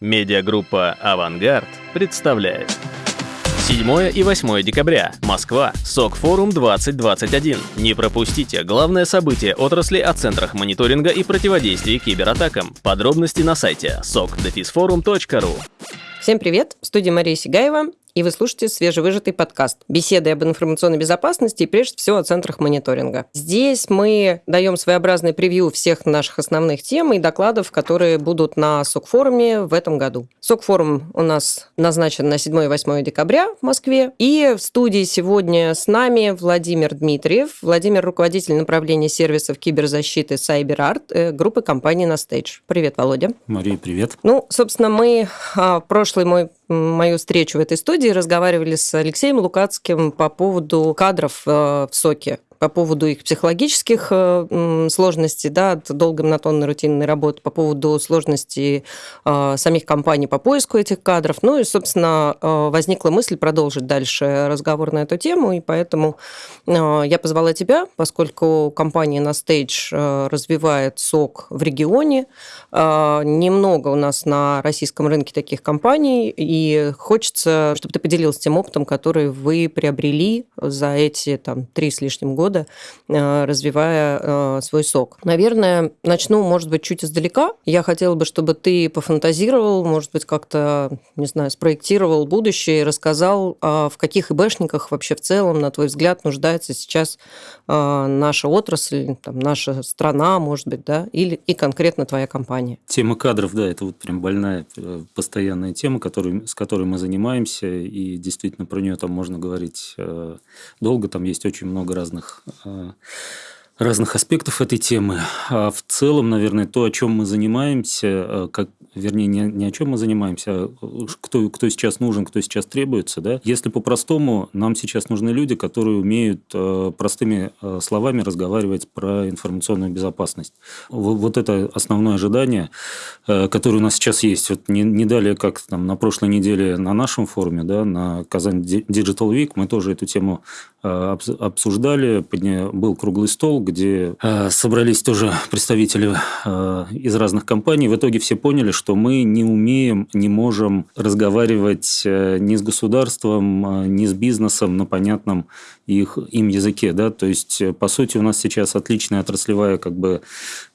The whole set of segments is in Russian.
Медиагруппа «Авангард» представляет. 7 и 8 декабря. Москва. СОК-форум 2021. Не пропустите главное событие отрасли о центрах мониторинга и противодействия кибератакам. Подробности на сайте sokdefisforum.ru Всем привет! В студии Мария Сигаева и вы слушаете свежевыжатый подкаст «Беседы об информационной безопасности и прежде всего о центрах мониторинга». Здесь мы даем своеобразный превью всех наших основных тем и докладов, которые будут на СОК-форуме в этом году. СОК-форум у нас назначен на 7 и 8 декабря в Москве. И в студии сегодня с нами Владимир Дмитриев. Владимир – руководитель направления сервисов киберзащиты CyberArt э, группы компании Nastage. Привет, Володя. Мария, привет. Ну, собственно, мы а, прошлый мой мою встречу в этой студии разговаривали с Алексеем Лукацким по поводу кадров э, в СОКе по поводу их психологических э, сложностей, да, от долгой монотонной рутинной работы, по поводу сложностей э, самих компаний по поиску этих кадров. Ну и, собственно, э, возникла мысль продолжить дальше разговор на эту тему, и поэтому я позвала тебя, поскольку компания на Stage развивает сок в регионе. Немного у нас на российском рынке таких компаний, и хочется, чтобы ты поделился тем опытом, который вы приобрели за эти там, три с лишним года года, э, развивая э, свой сок. Наверное, начну, может быть, чуть издалека. Я хотела бы, чтобы ты пофантазировал, может быть, как-то, не знаю, спроектировал будущее и рассказал, а в каких ИБшниках вообще в целом, на твой взгляд, нуждается сейчас э, наша отрасль, там, наша страна, может быть, да, или и конкретно твоя компания. Тема кадров, да, это вот прям больная, постоянная тема, который, с которой мы занимаемся, и действительно про нее там можно говорить долго, там есть очень много разных разных разных аспектов этой темы. А в целом, наверное, то, о чем мы занимаемся, э, как, вернее, не, не о чем мы занимаемся, а кто, кто сейчас нужен, кто сейчас требуется. Да? Если по-простому, нам сейчас нужны люди, которые умеют э, простыми э, словами разговаривать про информационную безопасность. Вот, вот это основное ожидание, которое у нас сейчас есть. Вот не, не далее, как там, на прошлой неделе на нашем форуме, да, на Казань Digital Week, мы тоже эту тему обсуждали, был круглый стол, где э, собрались тоже представители э, из разных компаний. В итоге все поняли, что мы не умеем, не можем разговаривать э, ни с государством, э, ни с бизнесом на понятном их, им языке. Да? То есть, э, по сути, у нас сейчас отличная отраслевая, как бы,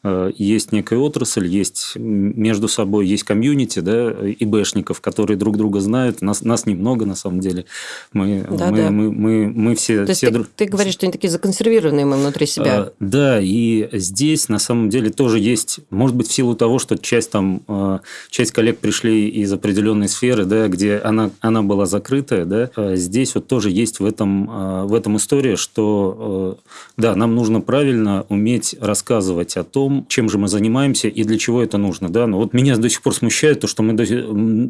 э, есть некая отрасль, есть между собой, есть комьюнити, да, ИБшников, которые друг друга знают. Нас, нас немного, на самом деле. Мы, да, мы, да. мы, мы, мы все... То все есть, ты, ты говоришь, что они такие законсервированные мы внутри себя. Да, и здесь, на самом деле, тоже есть, может быть, в силу того, что часть там, э, часть коллег пришли из определенной сферы, да, где она, она была закрытая, да, здесь вот тоже есть в этом, в этом история, что э, да, нам нужно правильно уметь рассказывать о том, чем же мы занимаемся и для чего это нужно. Да? Но вот меня до сих пор смущает то, что мы,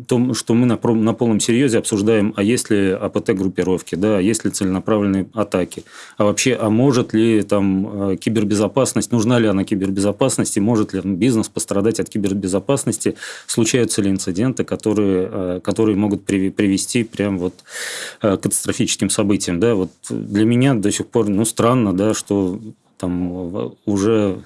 то, что мы на, на полном серьезе обсуждаем, а есть ли АПТ-группировки, да, а есть ли целенаправленные атаки, а вообще, а может ли там э, кибербезопасность, нужна ли она кибербезопасности, может ли бизнес пострадать от кибербезопасности, случаются ли инциденты, которые, э, которые могут привести прям вот к катастрофическим событиям. Да? Вот для меня до сих пор ну, странно, да, что там уже Э,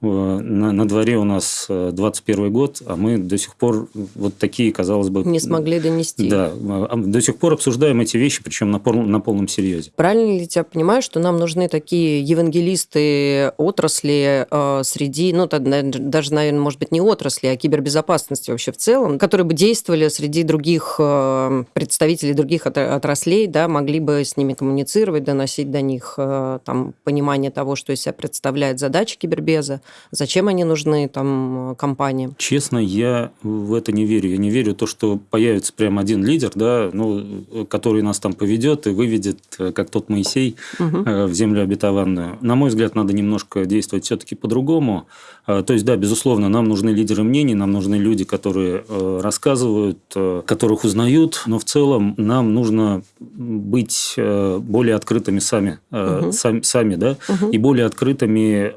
на, на дворе у нас 21 э, год, а мы до сих пор вот такие, казалось бы... Не смогли донести. Да, а, до сих пор обсуждаем эти вещи, причем на, пол, на полном серьезе. Правильно ли тебя понимаю, что нам нужны такие евангелисты отрасли э, среди, ну, даже, наверное, может быть, не отрасли, а кибербезопасности вообще в целом, которые бы действовали среди других э, представителей других отраслей, да, могли бы с ними коммуницировать, доносить до них э, там, понимание того, что из себя представляет задача кибербеза, Зачем они нужны там компаниям? Честно, я в это не верю. Я не верю в то, что появится прям один лидер, да, ну, который нас там поведет и выведет, э, как тот Моисей, угу. в землю обетованную. На мой взгляд, надо немножко действовать все-таки по-другому. То есть, да, безусловно, нам нужны лидеры мнений, нам нужны люди, которые э, рассказывают, которых узнают, но в целом нам нужно быть более открытыми сами, угу. сами, сами да, угу. и более открытыми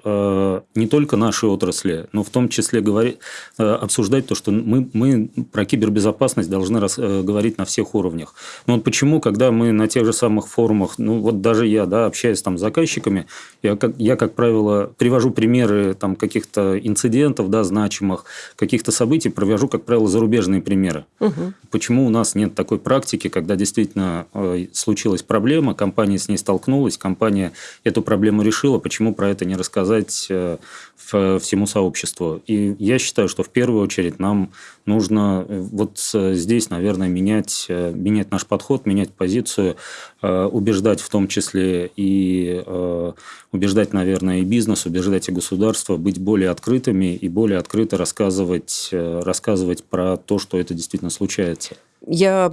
не только только нашей отрасли, но в том числе говорить, э, обсуждать то, что мы, мы про кибербезопасность должны раз, э, говорить на всех уровнях. Но вот почему, когда мы на тех же самых форумах, ну вот даже я, да, общаясь там с заказчиками, я, как, я, как правило, привожу примеры там каких-то инцидентов, да, значимых, каких-то событий, привожу, как правило, зарубежные примеры. Угу. Почему у нас нет такой практики, когда действительно э, случилась проблема, компания с ней столкнулась, компания эту проблему решила, почему про это не рассказать э, всему сообществу? И я считаю, что в первую очередь нам нужно э, вот здесь, наверное, менять, менять наш подход, менять позицию, убеждать в том числе и убеждать, наверное, и бизнес, убеждать и государство быть более открытыми и более открыто рассказывать, рассказывать про то, что это действительно случается. Я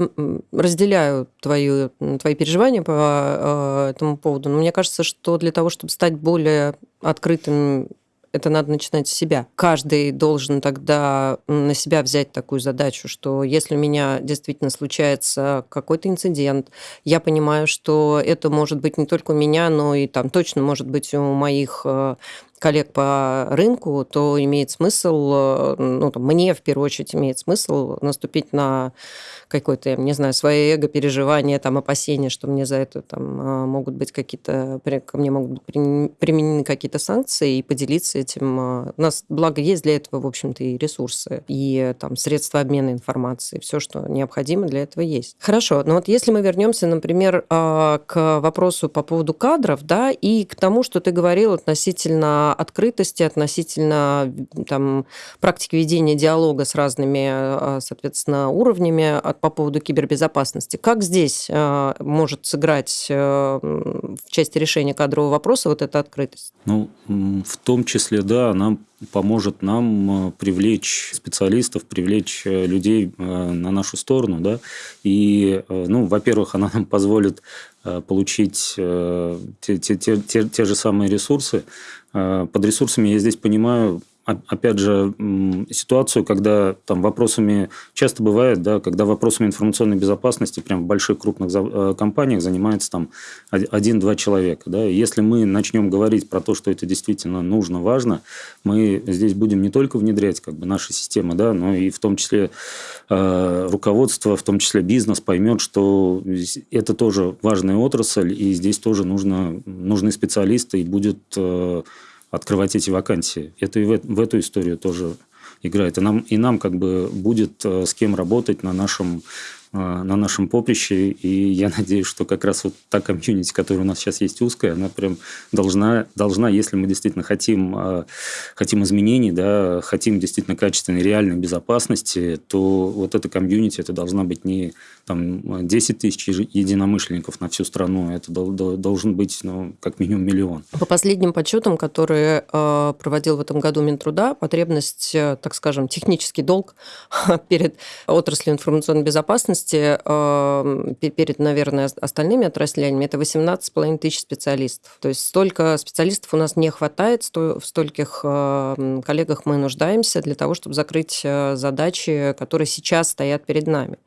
разделяю твои, твои переживания по э, этому поводу, но мне кажется, что для того, чтобы стать более открытым это надо начинать с себя. Каждый должен тогда на себя взять такую задачу, что если у меня действительно случается какой-то инцидент, я понимаю, что это может быть не только у меня, но и там точно может быть у моих э, коллег по рынку, то имеет смысл, э, ну, там, мне в первую очередь имеет смысл наступить на какое-то, я не знаю, свое эго, переживание, там, опасения, что мне за это там а, могут быть какие-то, ко мне могут быть применены какие-то санкции, и поделиться этим. А, у нас, благо, есть для этого, в общем-то, и ресурсы, и там средства обмена информацией, все, что необходимо для этого есть. Хорошо, но вот если мы вернемся, например, а, к вопросу по поводу кадров, да, и к тому, что ты говорил относительно открытости, относительно там практики ведения диалога с разными, соответственно, уровнями по поводу кибербезопасности. Как здесь э, может сыграть э, в части решения кадрового вопроса вот эта открытость? Ну, в том числе, да, она поможет нам э, привлечь специалистов, привлечь людей на нашу сторону, да, и, ну, во-первых, она нам позволит получить те, те, те, те, те же самые ресурсы. Под ресурсами я здесь понимаю опять же, ситуацию, когда там вопросами, часто бывает, да, когда вопросами информационной безопасности прям в больших крупных э, компаниях занимается там один-два человека. Да. Если мы начнем говорить про то, что это действительно нужно, важно, мы здесь будем не только внедрять как бы, наши системы, да, но и в том числе э, руководство, в том числе бизнес поймет, что это тоже важная отрасль, и здесь тоже нужно, нужны специалисты, и будет э, открывать эти вакансии. Это и в, в эту историю тоже играет. И нам, и нам как бы будет э, с кем работать на нашем на нашем поприще, и я надеюсь, что как раз вот та комьюнити, которая у нас сейчас есть узкая, она прям должна, должна если мы действительно хотим, э, хотим изменений, да, хотим действительно качественной, реальной безопасности, то вот эта комьюнити, это должна быть не там 10 тысяч единомышленников на всю страну, это должен быть ну, как минимум миллион. По последним подсчетам, которые э, проводил в этом году Минтруда, потребность, так скажем, технический долг перед отраслью информационной безопасности эм, перед, наверное, остальными отраслями это 18,5 тысяч специалистов. То есть столько специалистов у нас не хватает, в стольких коллегах мы нуждаемся для того, чтобы закрыть э, задачи, которые сейчас стоят перед нами.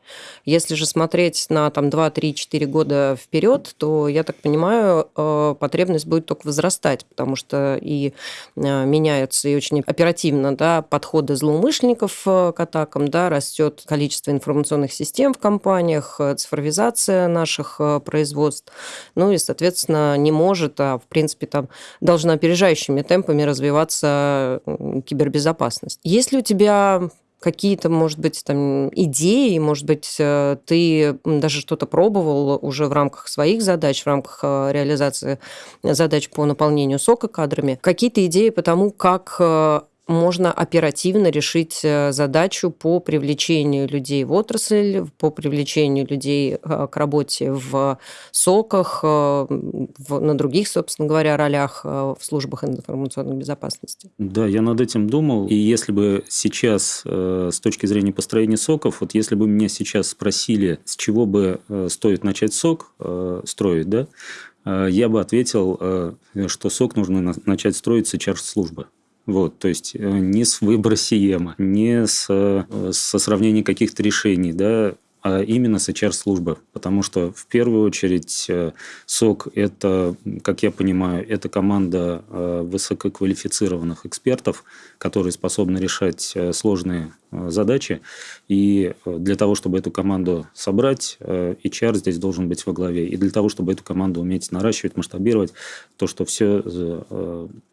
Если же смотреть на там, 2, 3, 4 года вперед, то, я так понимаю, э, потребность будет только возрастать, потому что и э, меняются и очень оперативно да, подходы злоумышленников к атакам, да, растет количество информационных систем компаниях, э, цифровизация наших э, производств, ну и, соответственно, не может, а в принципе там должна опережающими темпами развиваться кибербезопасность. Есть ли у тебя какие-то, может быть, там идеи, может быть, э, ты даже что-то пробовал уже в рамках своих задач, в рамках реализации задач по наполнению сока кадрами, какие-то идеи по тому, как можно оперативно решить э, задачу по привлечению людей в отрасль, по привлечению людей э, к работе в соках, э, в, на других, собственно говоря, ролях в службах информационной безопасности. Да, я над этим думал. И если бы сейчас, с точки зрения построения соков, вот если бы меня сейчас спросили, с чего бы стоит начать сок строить, да, я бы ответил, что сок нужно начать строить с HR-службы. Вот, то есть э, не с выбора Сиема, не с, э, со сравнения каких-то решений, да, а именно с HR-службы, потому что в первую очередь э, СОК – это, как я понимаю, это команда высококвалифицированных экспертов, которые способны решать сложные задачи. И для того, чтобы эту команду собрать, HR здесь должен быть во главе. И для того, чтобы эту команду уметь наращивать, масштабировать, то, что все,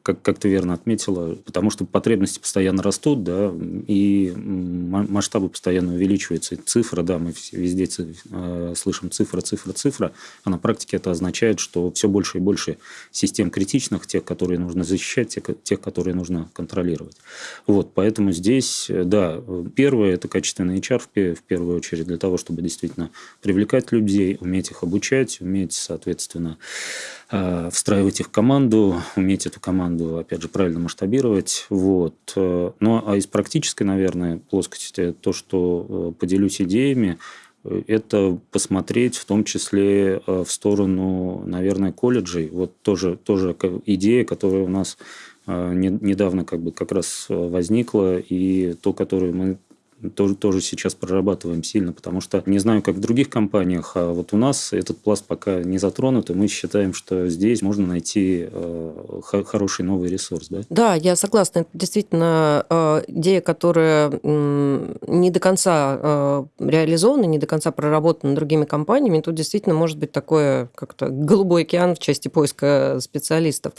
как, как ты верно отметила, потому что потребности постоянно растут, да, и масштабы постоянно увеличиваются. И цифры, да, мы везде э, слышим цифра, цифра, цифра, а на практике это означает, что все больше и больше систем критичных, тех, которые нужно защищать, тех, тех которые нужно контролировать. Вот, поэтому здесь, э, да, первое – это качественный HR в первую очередь для того, чтобы действительно привлекать людей, уметь их обучать, уметь, соответственно, э, встраивать их в команду, уметь эту команду, опять же, правильно масштабировать. Вот. Ну, а из практической, наверное, плоскости то, что поделюсь идеями, это посмотреть в том числе э, в сторону, наверное, колледжей. Вот тоже, тоже идея, которая у нас э, недавно как бы как раз возникла, и то, которую мы тоже, тоже сейчас прорабатываем сильно, потому что не знаю, как в других компаниях, а вот у нас этот пласт пока не затронут, и мы считаем, что здесь можно найти э, хороший новый ресурс. Да? да, я согласна. Это действительно э, идея, которая э, не до конца э, реализована, не до конца проработана другими компаниями. Тут действительно может быть такое как-то голубой океан в части поиска специалистов.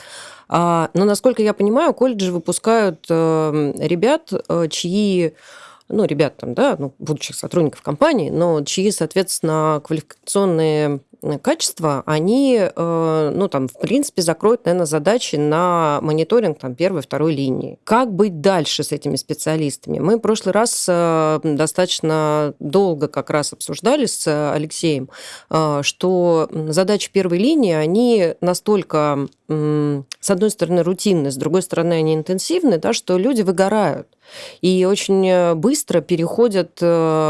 А, но, насколько я понимаю, колледжи выпускают э, ребят, э, чьи ну, ребят там, да, ну, будущих сотрудников компании, но чьи, соответственно, квалификационные э, качества, они, э, ну, там, в принципе, закроют, наверное, задачи на мониторинг там первой, второй линии. Как быть дальше с этими специалистами? Мы в прошлый раз э, достаточно долго как раз обсуждали с Алексеем, что задачи первой линии, они настолько, с одной стороны, рутинны, с другой стороны, они интенсивны, да, что люди выгорают и очень э, быстро переходят э,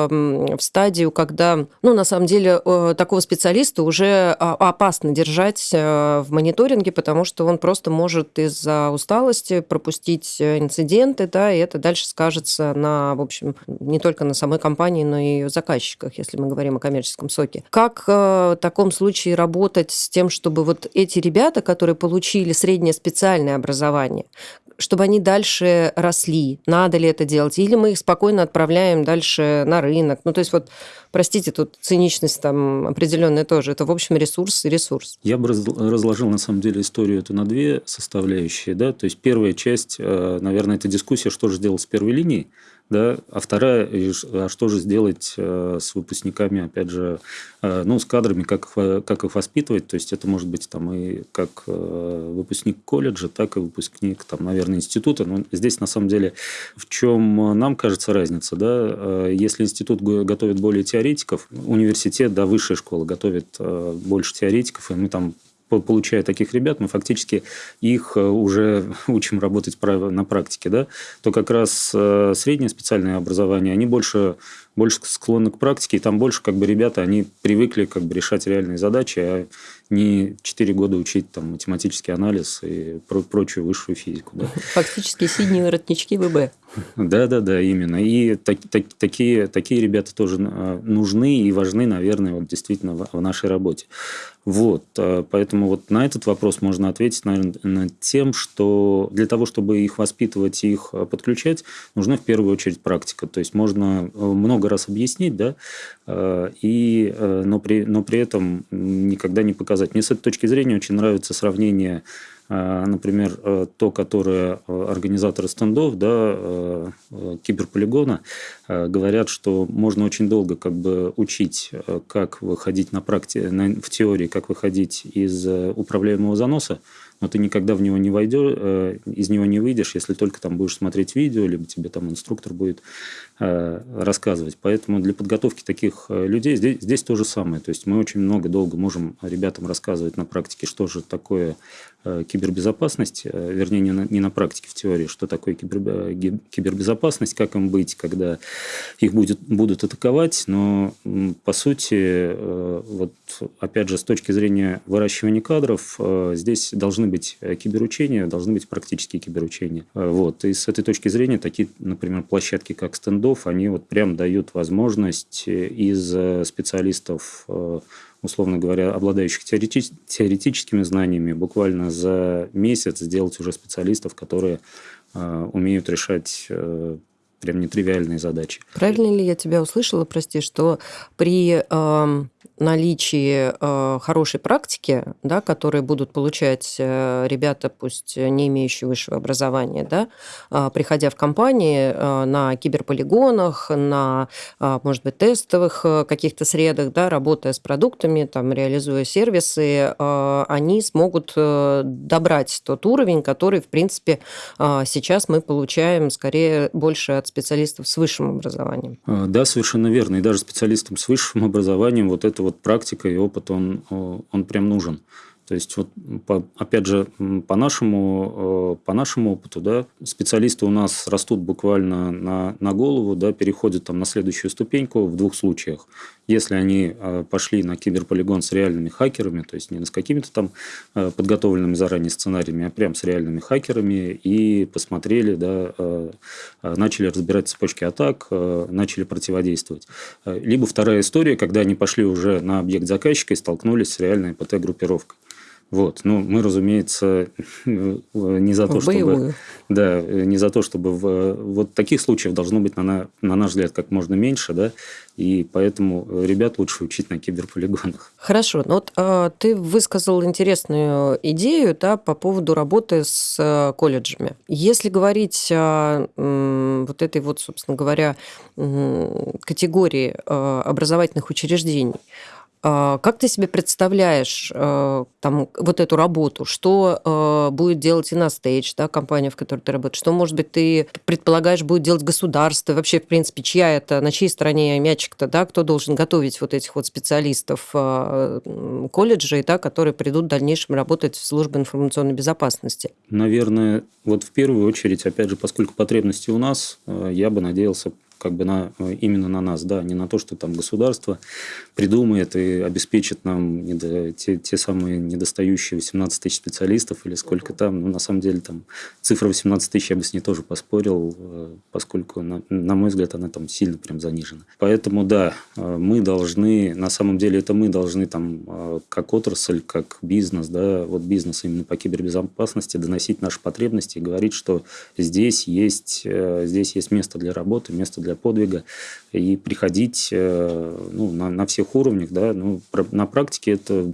в стадию, когда, ну, на самом деле, э, такого специалиста уже а, опасно держать в мониторинге, потому что он просто может из-за усталости пропустить инциденты, да, и это дальше скажется на, в общем, не только на самой компании, но и ее заказчиках, если мы говорим о коммерческом соке. Как в таком случае работать с тем, чтобы вот эти ребята, которые получили среднее специальное образование, чтобы они дальше росли. Надо ли это делать? Или мы их спокойно отправляем дальше на рынок? Ну, то есть вот, простите, тут циничность там определенная тоже. Это, в общем, ресурс и ресурс. Я бы разложил, на самом деле, историю эту на две составляющие. Да? То есть первая часть, э, наверное, это дискуссия, что же делать с первой линией да, а вторая, а что же сделать э, с выпускниками, опять же, э, ну, с кадрами, как, как их воспитывать, то есть это может быть там и как э, выпускник колледжа, так и выпускник, там, наверное, института, но здесь на самом деле в чем нам кажется разница, да, если институт готовит более теоретиков, университет, да, высшая школа готовит больше теоретиков, и мы там получая таких ребят, мы фактически их э, уже учим работать на практике, да, то как раз э, среднее специальное образование, они больше больше склонны к практике, и там больше как бы ребята, они привыкли как бы решать реальные задачи, а не 4 года учить там математический анализ и про прочую высшую физику. Да. Фактически синие воротнички ВБ. Да, да, да, именно. И так, так, такие, такие ребята тоже а, нужны и важны, наверное, вот действительно в, в нашей работе. Вот, а, поэтому вот на этот вопрос можно ответить, наверное, тем, что для того, чтобы их воспитывать и их подключать, нужна в первую очередь практика. То есть можно э, много много раз объяснить, да, э, и, э, но, при, но при этом никогда не показать. Мне с этой точки зрения очень нравится сравнение э, например, то, которое организаторы стендов, да, киберполигона, говорят, что можно очень долго как бы учить, как выходить на практике, в теории, как выходить из управляемого заноса, но ты никогда в него не войдешь, из него не выйдешь, если только там будешь смотреть видео, либо тебе там инструктор будет рассказывать. Поэтому для подготовки таких э, людей здесь, здесь то же самое. То есть мы очень много, долго можем ребятам рассказывать на практике, что же такое кибербезопасность, вернее, не на, не на практике, в теории, что такое кибер, кибербезопасность, как им быть, когда их будет, будут атаковать. Но, по сути, вот опять же, с точки зрения выращивания кадров, э, здесь должны быть киберучения, должны быть практические киберучения. Вот. И с этой точки зрения такие, например, площадки, как стендов, они вот прям дают возможность из специалистов условно говоря, обладающих теоретич- теоретическими знаниями, буквально за месяц сделать уже специалистов, которые э, умеют решать э, прям нетривиальные задачи. Правильно ли я тебя услышала, прости, что при э, наличии э, хорошей практики, да, которые будут получать э, ребята, пусть не имеющие высшего образования, да, э, приходя в компании э, на киберполигонах, на, э, может быть, тестовых э, каких-то средах, да, работая с продуктами, там, реализуя сервисы, э, они смогут э, добрать тот уровень, который, в принципе, э, сейчас мы получаем скорее больше от специалистов с высшим образованием. Да, совершенно верно. И даже специалистам с высшим образованием вот это вот практика и опыт, он, он прям нужен. То есть, вот, по, опять же, по нашему, по нашему опыту, да, специалисты у нас растут буквально на, на голову, да, переходят там на следующую ступеньку в двух случаях. Если они э, пошли на киберполигон с реальными хакерами, то есть не с какими-то там э, подготовленными заранее сценариями, а прям с реальными хакерами и посмотрели, да, начали разбирать цепочки атак, начали противодействовать. Либо вторая история, когда они пошли уже на объект заказчика и столкнулись с реальной ПТ-группировкой. Вот. Ну, мы, разумеется, не за то, чтобы... Да, не за то, чтобы... В, вот таких случаев должно быть, на, на наш взгляд, как можно меньше, да, и поэтому ребят лучше учить на киберполигонах. Хорошо. Ну, вот э, ты высказал интересную идею да, по поводу работы с э, колледжами. Если говорить о вот этой вот, собственно говоря, категории э, образовательных учреждений, а, как ты себе представляешь э, там, вот эту работу? Что э, будет делать Innostage, да, компания, в которой ты работаешь? Что, может быть, ты предполагаешь, будет делать государство? Вообще, в принципе, чья это, на чьей стороне мячик-то, да? Кто должен готовить вот этих вот специалистов э, колледжей, да, которые придут в дальнейшем работать в службе информационной безопасности? Наверное, вот в первую очередь, опять же, поскольку потребности у нас, я бы надеялся как бы на, именно на нас, да, не на то, что там государство придумает и обеспечит нам недо, те, те самые недостающие 18 тысяч специалистов или сколько там. Ну, на самом деле, там цифра 18 тысяч я бы с ней тоже поспорил, э, поскольку, на, на мой взгляд, она там сильно прям занижена. Поэтому, да, э, мы должны, на самом деле, это мы должны там э, как отрасль, как бизнес, да, вот бизнес именно по кибербезопасности доносить наши потребности и говорить, что здесь есть, здесь есть место для работы, место для подвига и приходить ну, на, на всех уровнях. Да, ну, на практике это,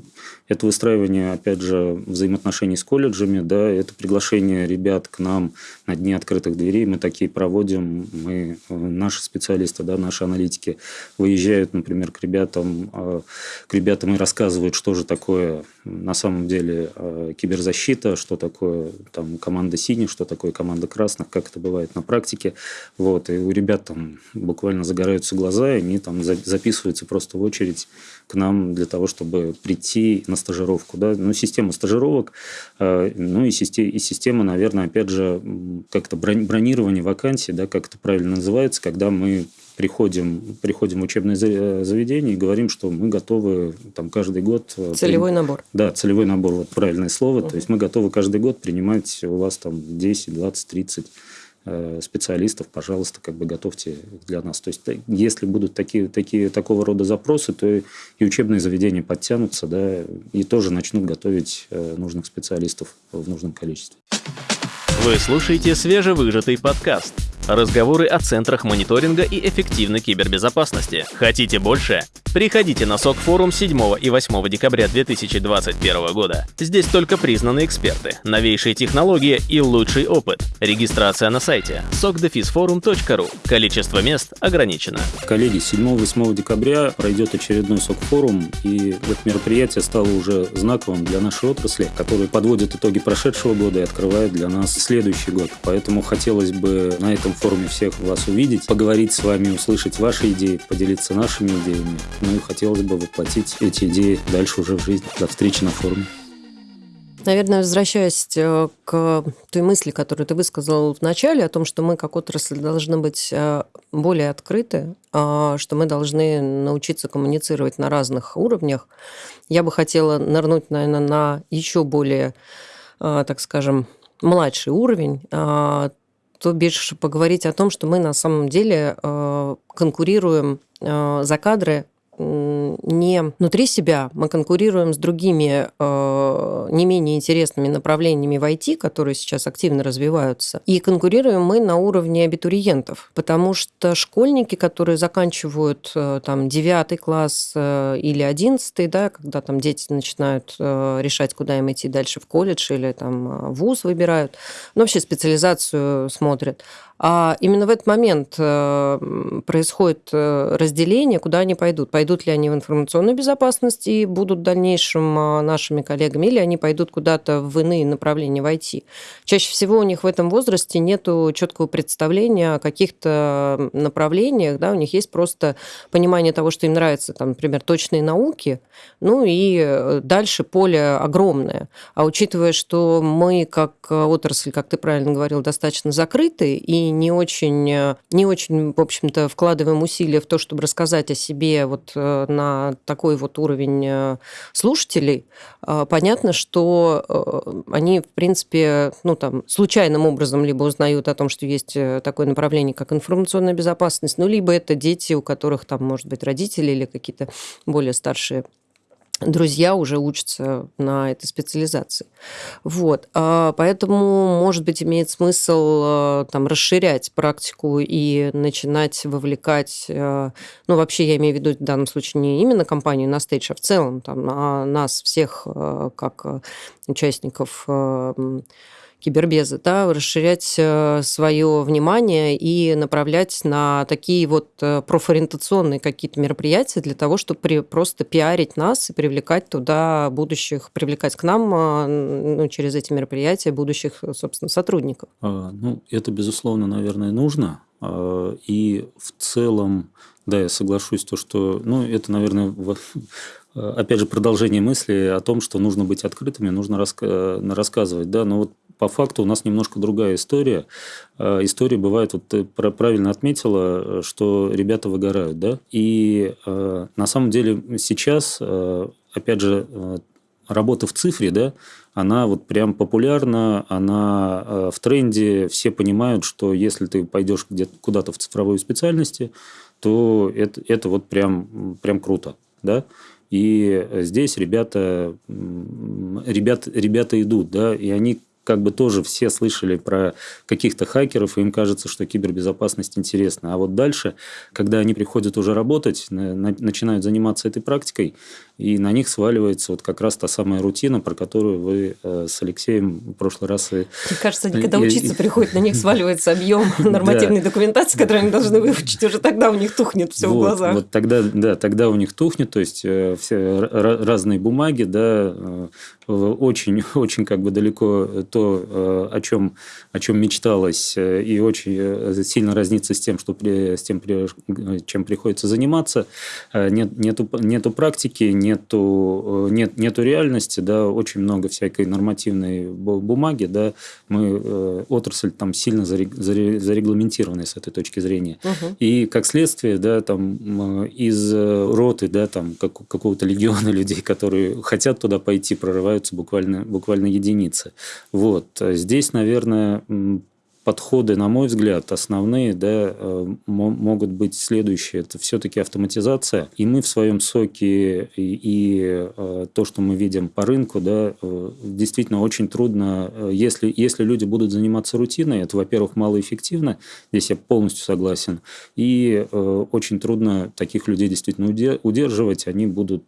это выстраивание, опять же, взаимоотношений с колледжами, да, это приглашение ребят к нам на дни открытых дверей. Мы такие проводим, мы, э, наши специалисты, да, наши аналитики выезжают, например, к ребятам, э, к ребятам и рассказывают, что же такое на самом деле э, киберзащита, что такое там команда синих, что такое команда красных, как это бывает на практике. Вот, и у ребят там буквально загораются глаза, и они там записываются просто в очередь к нам для того, чтобы прийти на стажировку. Да? Ну, система стажировок, э, ну и система, и система, наверное, опять же, как-то бронирование вакансий, да, как это правильно называется, когда мы приходим, приходим в учебное заведение и говорим, что мы готовы там каждый год... Э, целевой при... набор. Да, целевой набор, вот правильное слово. Угу. То есть мы готовы каждый год принимать у вас там 10, 20, 30 специалистов, пожалуйста, как бы готовьте для нас. То есть, если будут такие, такие, такого рода запросы, то и учебные заведения подтянутся, да, и тоже начнут готовить э, нужных специалистов в нужном количестве. Вы слушаете свежевыжатый подкаст. Разговоры о центрах мониторинга и эффективной кибербезопасности. Хотите больше? Приходите на СОК форум 7 и 8 декабря 2021 года. Здесь только признанные эксперты, новейшие технологии и лучший опыт. Регистрация на сайте sokdefisforum.ru. Количество мест ограничено. Коллеги, 7-8 декабря пройдет очередной СОК форум, и это мероприятие стало уже знаковым для нашей отрасли, который подводит итоги прошедшего года и открывает для нас следующий год. Поэтому хотелось бы на этом форуме всех вас увидеть, поговорить с вами, услышать ваши идеи, поделиться нашими идеями. Ну и хотелось бы воплотить эти идеи дальше уже в жизнь. До встречи на форуме. Наверное, возвращаясь э, к той мысли, которую ты высказал в начале, о том, что мы как отрасль должны быть э, более открыты, а, что мы должны научиться коммуницировать на разных уровнях, я бы хотела нырнуть, наверное, на еще более, э, так скажем, младший уровень, а, то бишь поговорить о том, что мы на самом деле конкурируем за кадры не внутри себя, мы конкурируем с другими э, не менее интересными направлениями в IT, которые сейчас активно развиваются. И конкурируем мы на уровне абитуриентов, потому что школьники, которые заканчивают э, там 9 класс э, или 11, да, когда там дети начинают решать, куда им идти дальше в колледж или там вуз выбирают, ну, вообще специализацию смотрят, а именно в этот момент э, происходит э, разделение, куда они пойдут. Пойдут ли они в информационную безопасность и будут в дальнейшем э, нашими коллегами, или они пойдут куда-то в иные направления в IT. Чаще всего у них в этом возрасте нет четкого представления о каких-то направлениях, да, у них есть просто понимание того, что им нравятся, там, например, точные науки, ну и дальше поле огромное. А учитывая, что мы как отрасль, как ты правильно говорил, достаточно закрыты, и не очень, э, не очень, в общем-то, вкладываем усилия в то, чтобы рассказать о себе вот э, такой вот уровень э, слушателей, понятно, что они, в принципе, ну, там, случайным образом либо узнают о том, что есть такое направление, как информационная безопасность, ну, либо это дети, у которых там, может быть, родители или какие-то более старшие друзья уже учатся на этой специализации. Вот. А поэтому, может быть, имеет смысл э, там, расширять практику и начинать вовлекать, э, ну, вообще я имею в виду в данном случае не именно компанию на стейдж, а в целом там, а нас всех э, как участников кибербезы, да, расширять э, свое внимание и направлять на такие вот э, профориентационные какие-то мероприятия для того, чтобы при, просто пиарить нас и привлекать туда будущих, привлекать к нам э, ну, через эти мероприятия будущих, собственно, сотрудников. А, ну, это, безусловно, наверное, нужно. А, и в целом, да, я соглашусь, то, что, ну, это, наверное, опять же, продолжение мысли о том, что нужно быть открытыми, нужно раска- рассказывать, да, но вот по факту у нас немножко другая история. А, история бывает, вот ты правильно отметила, что ребята выгорают, да, и на самом деле сейчас, опять же, работа в цифре, да, она вот прям популярна, она в тренде, все понимают, что если ты пойдешь где-то куда-то в цифровой специальности, то это, это вот прям, прям круто, да, и здесь ребята, ребят, ребята идут, да, и они как бы тоже все слышали про каких-то хакеров, и им кажется, что кибербезопасность интересна. А вот дальше, когда они приходят уже работать, начинают заниматься этой практикой, и на них сваливается вот как раз та самая рутина, про которую вы э, с Алексеем в прошлый раз... Мне кажется, они когда учиться приходят, на них сваливается объем нормативной документации, которую они должны выучить, уже тогда у них тухнет все в глазах. Вот тогда, да, тогда у них тухнет, то есть э, все разные бумаги, да, э, очень, очень как бы далеко то, о чем, о чем мечталось, и очень сильно разнится с тем, что с тем, чем приходится заниматься. Нет, нету, нету практики, нету, э, нет, нету реальности, да, очень много всякой нормативной бумаги, да, мы, э, отрасль там сильно зарегламентированная с этой точки зрения. Угу. И как следствие, да, там из роты, да, там как, какого-то легиона людей, которые хотят туда пойти, прорываются буквально, буквально единицы. Вот. Здесь, наверное, подходы, на мой взгляд, основные да, э, могут быть следующие. Это все-таки автоматизация. И мы в своем соке и, и э, то, что мы видим по рынку, да, э, действительно очень трудно, если, если люди будут заниматься рутиной, это, во-первых, малоэффективно, здесь я полностью согласен, и очень трудно таких людей действительно удерживать, они будут,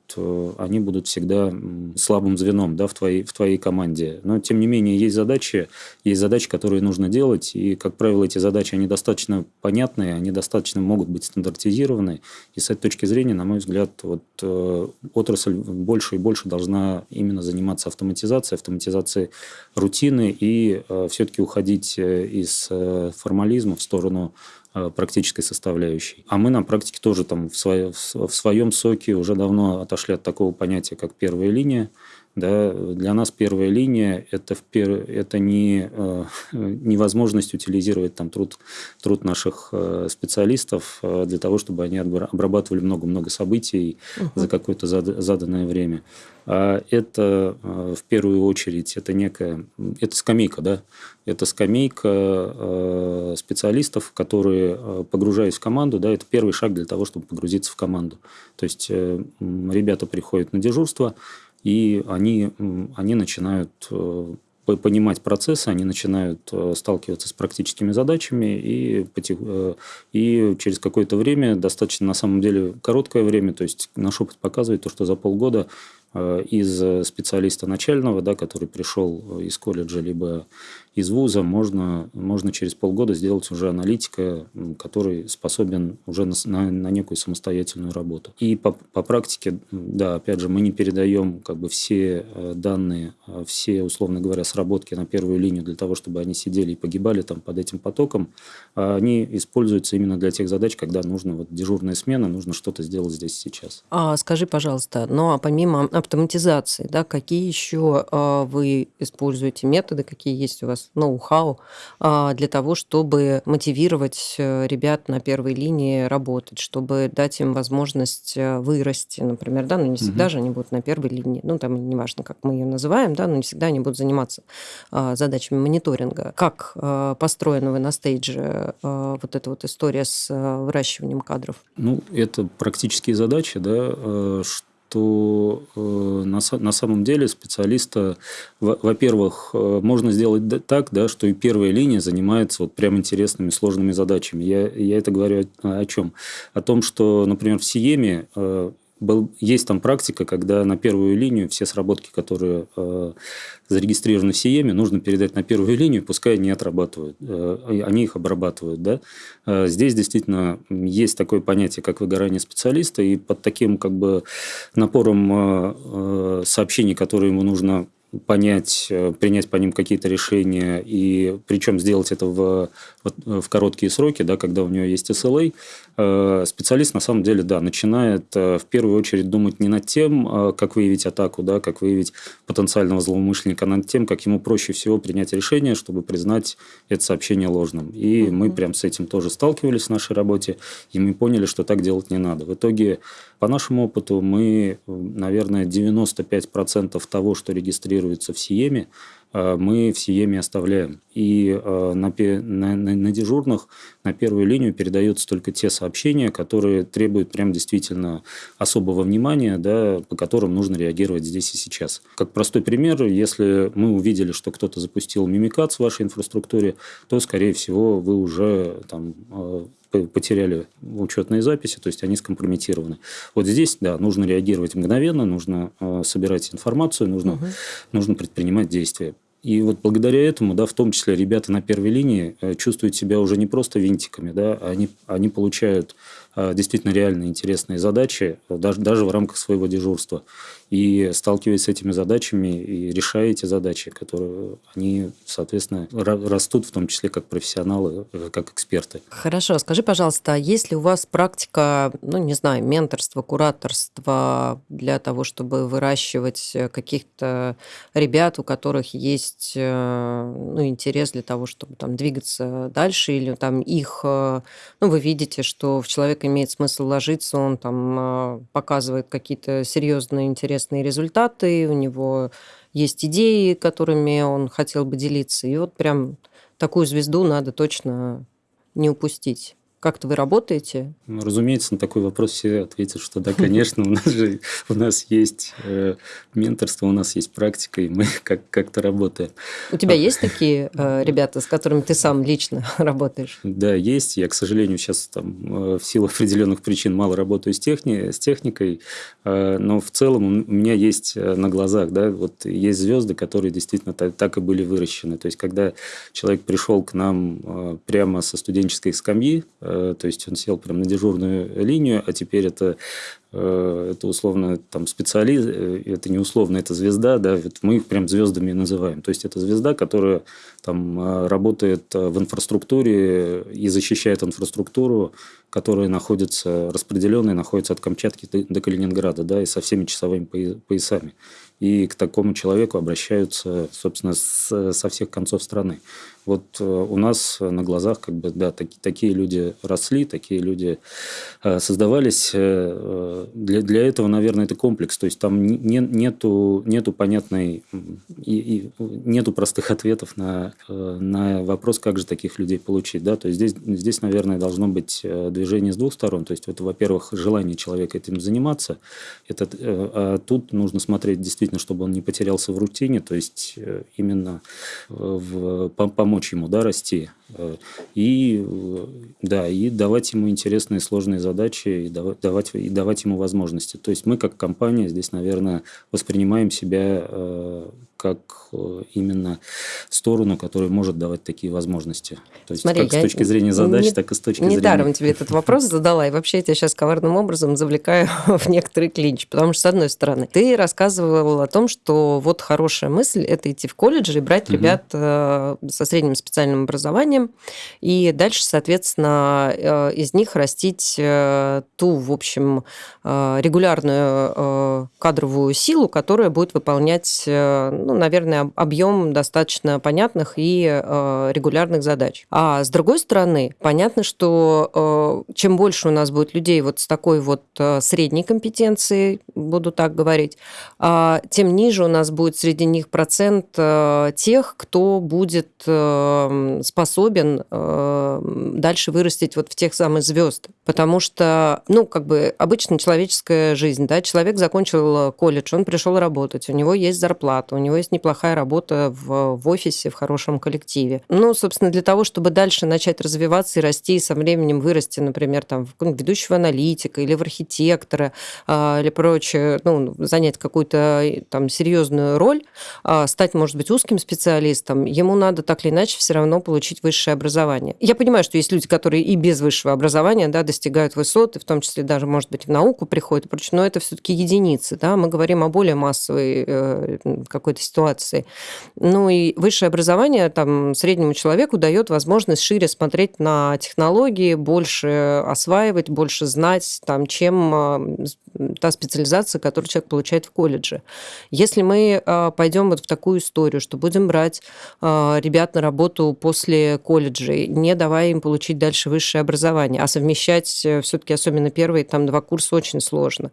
они будут всегда слабым звеном да, в, твоей, в твоей команде. Но, тем не менее, есть задачи, есть задачи, которые нужно делать, делать. И, как правило, эти задачи, они достаточно понятные, они достаточно могут быть стандартизированы. И с этой точки зрения, на мой взгляд, вот, э, отрасль больше и больше должна именно заниматься автоматизацией, автоматизацией рутины и э, все-таки уходить э, из э, формализма в сторону э, практической составляющей. А мы на практике тоже там в, свое, в своем соке уже давно отошли от такого понятия, как первая линия. Да, для нас первая линия это, это не э, невозможность утилизировать там труд, труд наших э, специалистов э, для того, чтобы они обрабатывали много-много событий угу. за какое-то заданное время. А это в первую очередь это некая это скамейка, да, это скамейка специалистов, которые погружаясь в команду, да, это первый шаг для того, чтобы погрузиться в команду. То есть ребята приходят на дежурство, и они, они начинают э, понимать процессы, они начинают э, сталкиваться с практическими задачами, и, э, и через какое-то время, достаточно на самом деле короткое время, то есть наш опыт показывает то, что за полгода из специалиста начального, да, который пришел из колледжа, либо из вуза можно, можно через полгода сделать уже аналитика, который способен уже на, на, на некую самостоятельную работу. И по, по практике, да, опять же, мы не передаем как бы все э, данные, э, все, условно говоря, сработки на первую линию для того, чтобы они сидели и погибали там под этим потоком. А они используются именно для тех задач, когда нужно вот дежурная смена, нужно что-то сделать здесь сейчас. А скажи, пожалуйста, ну а помимо автоматизации, да, какие еще а, вы используете методы, какие есть у вас ноу-хау а, для того, чтобы мотивировать э, ребят на первой линии работать, чтобы дать им возможность э, вырасти, например, да, ну не всегда угу. же они будут на первой линии, ну там неважно, как мы ее называем, да, но не всегда они будут заниматься а, задачами мониторинга. Как а, построена вы на стейдже вот эта вот история с выращиванием кадров? Ну, это практические задачи, да, что что э, на, на самом деле специалиста, во-первых, э, можно сделать так, да, что и первая линия занимается вот прям интересными, сложными задачами. Я, я это говорю о, о чем? О том, что, например, в Сиеме э, был, есть там практика, когда на первую линию все сработки, которые э, зарегистрированы в СИЕМе, нужно передать на первую линию, пускай они отрабатывают, э, они их обрабатывают. Да? Э, здесь действительно есть такое понятие, как выгорание специалиста, и под таким как бы напором э, э сообщений, которые ему нужно понять, э, принять по ним какие-то решения, и причем сделать это в, в короткие сроки, да, когда у него есть SLA, э, специалист на самом деле, да, начинает э, в первую очередь думать не над тем, как выявить атаку, да, как выявить потенциального злоумышленника, а над тем, как ему проще всего принять решение, чтобы признать это сообщение ложным. И mm-hmm. мы прям с этим тоже сталкивались в нашей работе, и мы поняли, что так делать не надо. В итоге, по нашему опыту, мы, наверное, 95% того, что регистрируется в Сиеме, э, мы в Сиеме оставляем. И э, на, на, на дежурных на первую линию передаются только те сообщения, которые требуют прям действительно особого внимания, да, по которым нужно реагировать здесь и сейчас. Как простой пример, если мы увидели, что кто-то запустил мимикат в вашей инфраструктуре, то, скорее всего, вы уже там, э, потеряли учетные записи, то есть они скомпрометированы. Вот здесь, да, нужно реагировать мгновенно, нужно э, собирать информацию, нужно, угу. нужно предпринимать действия. И вот благодаря этому, да, в том числе ребята на первой линии э, чувствуют себя уже не просто винтиками, да, а они, они получают э, действительно реальные интересные задачи, даже, даже в рамках своего дежурства и сталкиваясь с этими задачами и решая эти задачи, которые они, соответственно, растут в том числе как профессионалы, э, как эксперты. Хорошо, скажи, пожалуйста, а есть ли у вас практика, ну, не знаю, менторства, кураторства для того, чтобы выращивать э, каких-то ребят, у которых есть э, ну, интерес для того, чтобы там двигаться дальше, или там их, ну, вы видите, что в человека имеет смысл ложиться, он там показывает какие-то серьезные интересы интересные результаты, у него есть идеи, которыми он хотел бы делиться. И вот прям такую звезду надо точно не упустить. Как-то вы работаете? Ну, разумеется, на такой вопрос все ответят, что да, конечно, у нас же у нас есть э, менторство, у нас есть практика, и мы как- как-то работаем. У тебя а, есть такие э, ребята, с которыми ты сам лично работаешь? Да, есть. Я, к сожалению, сейчас там э, в силу определенных причин мало работаю с, техни- с техникой, э, но в целом у меня есть э, на глазах, да, вот есть звезды, которые действительно так, так и были выращены. То есть, когда человек пришел к нам э, прямо со студенческой скамьи, Э, то есть он сел прямо на дежурную линию, а теперь это э, это условно там специалист, э, это не условно, это звезда, да, мы их прям звездами называем. То есть это звезда, которая там работает в инфраструктуре и защищает инфраструктуру, которая находится, распределенная, находится от Камчатки до Калининграда, да, и со всеми часовыми поясами. И к такому человеку обращаются, собственно, со всех концов страны. Вот э, у нас на глазах как бы, да, так, такие люди росли, такие люди э, создавались. Э, для, для этого, наверное, это комплекс. То есть там не, нету, нету понятной, и, и нету простых ответов на, на вопрос, как же таких людей получить. Да? То есть здесь, здесь, наверное, должно быть движение с двух сторон. То есть это, во-первых, желание человека этим заниматься. Это, а тут нужно смотреть действительно, чтобы он не потерялся в рутине, то есть именно в, помочь помочь ему да, расти. Э, и, э, да, и давать ему интересные сложные задачи, и давать, и давать ему возможности. То есть мы как компания здесь, наверное, воспринимаем себя э, как именно сторону, которая может давать такие возможности. То есть Смотри, как с точки зрения задач, не, так и с точки не зрения... Недаром тебе этот вопрос задала, и вообще я тебя сейчас коварным образом завлекаю в некоторый клинч, потому что, с одной стороны, ты рассказывал о том, что вот хорошая мысль – это идти в колледж и брать ребят со средним специальным образованием, и дальше, соответственно, э, из них растить э, ту, в общем, э, регулярную кадровую силу, которая будет выполнять, ну, наверное, объем достаточно понятных и регулярных задач. А с другой стороны, понятно, что чем больше у нас будет людей вот с такой вот средней компетенцией, буду так говорить, тем ниже у нас будет среди них процент тех, кто будет способен э, дальше вырастить вот в тех самых звезд. Потому что, ну, как бы обычно человеческая жизнь, да, человек закончил колледж, он пришел работать, у него есть зарплата, у него есть неплохая работа в, в офисе, в хорошем коллективе. Ну, собственно, для того, чтобы дальше начать развиваться и расти, и со временем вырасти, например, там, в ведущего аналитика или в архитектора э, или прочее, ну, занять какую-то там серьезную роль, э, стать, может быть, узким специалистом, ему надо так или иначе все равно получить высшее образование. Я понимаю, что есть люди, которые и без высшего образования да, достигают высот, и в том числе даже, может быть, в науку приходят прочее, но это все-таки единицы. Да? Мы говорим о более массовой э, какой-то ситуации. Ну и высшее образование там, среднему человеку дает возможность шире смотреть на технологии, больше осваивать, больше знать, там, чем э, та специализация, которую человек получает в колледже. Если мы э, пойдем вот в такую историю, что будем брать э, ребят на работу по после колледжей, не давая им получить дальше высшее образование, а совмещать э, все-таки, особенно первые там два курса, очень сложно,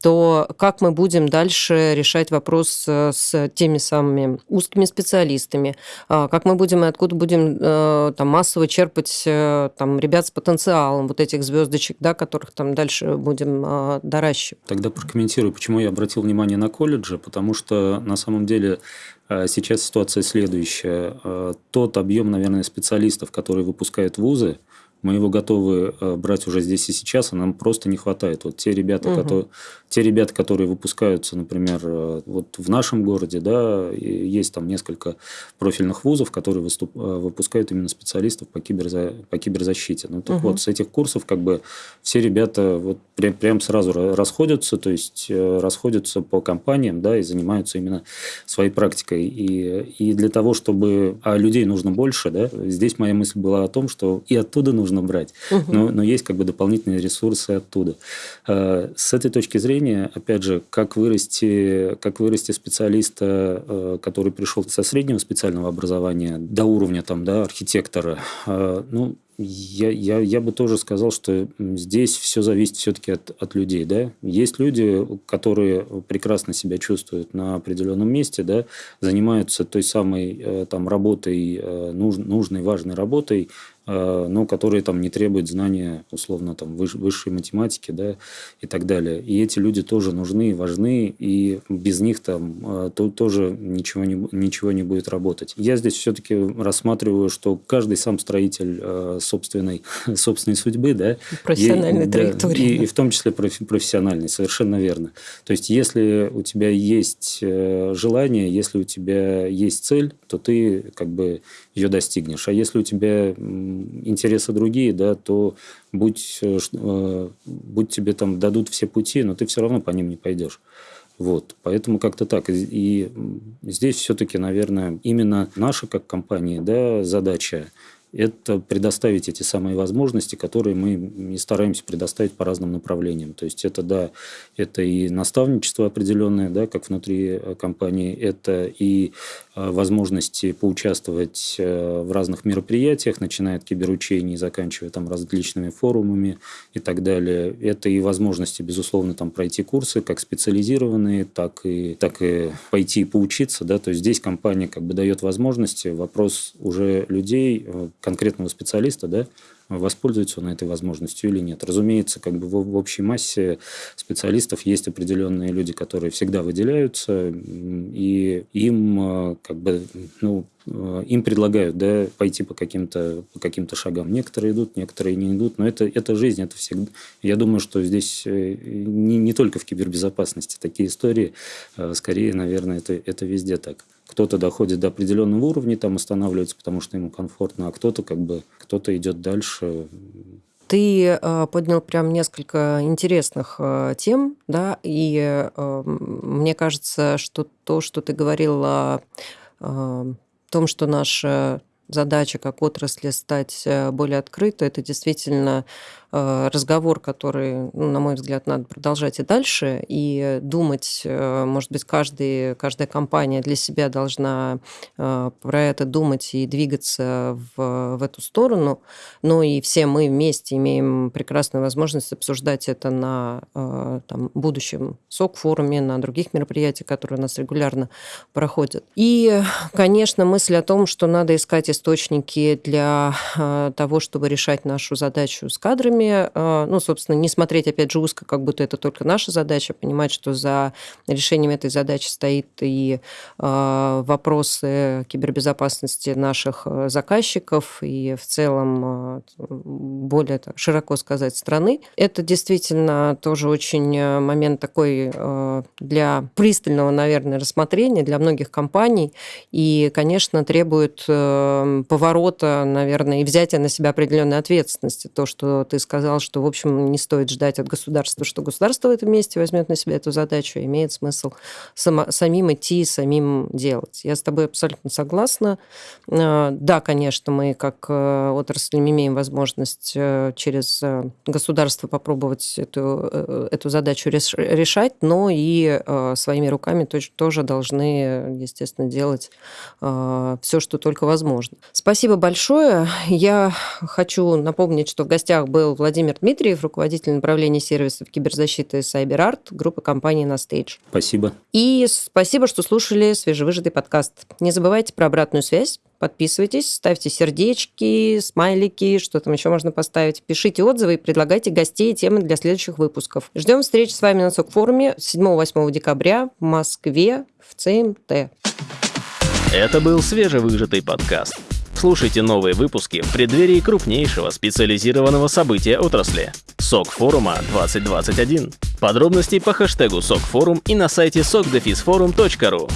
то как мы будем дальше решать вопрос э, с теми самыми узкими специалистами, а, как мы будем и откуда будем э, там массово черпать там ребят с потенциалом, вот этих звездочек, да, которых там дальше будем а, доращивать. Тогда прокомментирую, почему я обратил внимание на колледжи, потому что на самом деле а сейчас ситуация следующая. А, тот объем, наверное, специалистов, которые выпускают вузы, мы его готовы э, брать уже здесь и сейчас, а нам просто не хватает. Вот те ребята, угу. которые, те ребята, которые выпускаются, например, э, вот в нашем городе, да, есть там несколько профильных вузов, которые выступ, э, выпускают именно специалистов по, киберза, по киберзащите. Ну, так угу. вот, с этих курсов как бы все ребята вот прям, прям сразу расходятся, то есть расходятся по компаниям, да, и занимаются именно своей практикой. И, и для того, чтобы... А людей нужно больше, да, здесь моя мысль была о том, что и оттуда нужно нужно брать. Угу. Но, но есть как бы дополнительные ресурсы оттуда. Э, с этой точки зрения, опять же, как вырасти, как вырасти специалиста, э, который пришел со среднего специального образования до уровня там, да, архитектора, э, ну, я, я, я бы тоже сказал, что здесь все зависит все-таки от, от людей. Да? Есть люди, которые прекрасно себя чувствуют на определенном месте, да, занимаются той самой там, работой, нуж, нужной, важной работой, Э, но которые там не требуют знания, условно, там, высшей математики, да, и так далее. И эти люди тоже нужны, важны, и без них там э, то, тоже ничего не, ничего не будет работать. Я здесь все-таки рассматриваю, что каждый сам строитель э, собственной, собственной судьбы, да. Профессиональной и, траектории. Да, и, и в том числе профессиональной, совершенно верно. То есть, если у тебя есть э, желание, если у тебя есть цель, то ты как бы ее достигнешь. А если у тебя интересы другие, да, то будь, э, э, будь тебе там дадут все пути, но ты все равно по ним не пойдешь. Вот, поэтому как-то так. И здесь все-таки, наверное, именно наша как компания да, задача это предоставить эти самые возможности, которые мы и стараемся предоставить по разным направлениям. То есть это, да, это и наставничество определенное, да, как внутри э, компании, это и э, возможности поучаствовать э, в разных мероприятиях, начиная от киберучений, заканчивая там различными форумами и так далее. Это и возможности, безусловно, там пройти курсы, как специализированные, так и, так и пойти и поучиться. Да? То есть здесь компания как бы дает возможности, вопрос уже людей, конкретного специалиста, да, воспользуется он этой возможностью или нет. Разумеется, как бы в, общей массе специалистов есть определенные люди, которые всегда выделяются, и им э, как бы, ну, э, им предлагают да, пойти по каким-то по каким-то шагам. Некоторые идут, некоторые не идут, но это, это жизнь, это всегда. Я думаю, что здесь э, не, не только в кибербезопасности такие истории, скорее, наверное, это, это везде так кто-то доходит до определенного уровня, там останавливается, потому что ему комфортно, а кто-то как бы кто-то идет дальше. Ты э, поднял прям несколько интересных э, тем, да, и э, мне кажется, что то, что ты говорил о, том, что наша задача как отрасли стать более открытой, это действительно разговор, который, ну, на мой взгляд, надо продолжать и дальше, и думать, э, может быть, каждый, каждая компания для себя должна э, про это думать и двигаться в, в эту сторону, но и все мы вместе имеем прекрасную возможность обсуждать это на там, будущем СОК-форуме, на других мероприятиях, которые у нас регулярно проходят. И, конечно, мысль о том, что надо искать источники для того, чтобы решать нашу задачу с кадрами, проблеме, а, ну, собственно, не смотреть, опять же, узко, как будто это только наша задача, понимать, что за решением этой задачи стоит и а, вопросы кибербезопасности наших а, заказчиков и в целом более так, широко сказать страны. Это действительно тоже очень момент такой для пристального, наверное, рассмотрения для многих компаний и, конечно, требует поворота, наверное, и взятия на себя определенной ответственности. То, что ты сказал, сказал, что, в общем, не стоит ждать от государства, что государство в этом месте возьмет на себя эту задачу, имеет смысл само, самим идти, самим делать. Я с тобой абсолютно согласна. А, да, конечно, мы как э, отрасль имеем возможность э, через э, государство попробовать эту, эту задачу решать, но и своими руками тоже должны, естественно, делать все, что только возможно. Спасибо большое. Я хочу напомнить, что в гостях был Владимир Дмитриев, руководитель направления сервисов киберзащиты CyberArt, группы компании на Stage. Спасибо. И спасибо, что слушали свежевыжатый подкаст. Не забывайте про обратную связь. Подписывайтесь, ставьте сердечки, смайлики, что там еще можно поставить. Пишите отзывы и предлагайте гостей и темы для следующих выпусков. Ждем встречи с вами на СОК-форуме 7-8 декабря в Москве в ЦМТ. Это был свежевыжатый подкаст. Слушайте новые выпуски в преддверии крупнейшего специализированного события отрасли – СОК форума 2021. Подробности по хэштегу СОК форум и на сайте sokdefisforum.ru.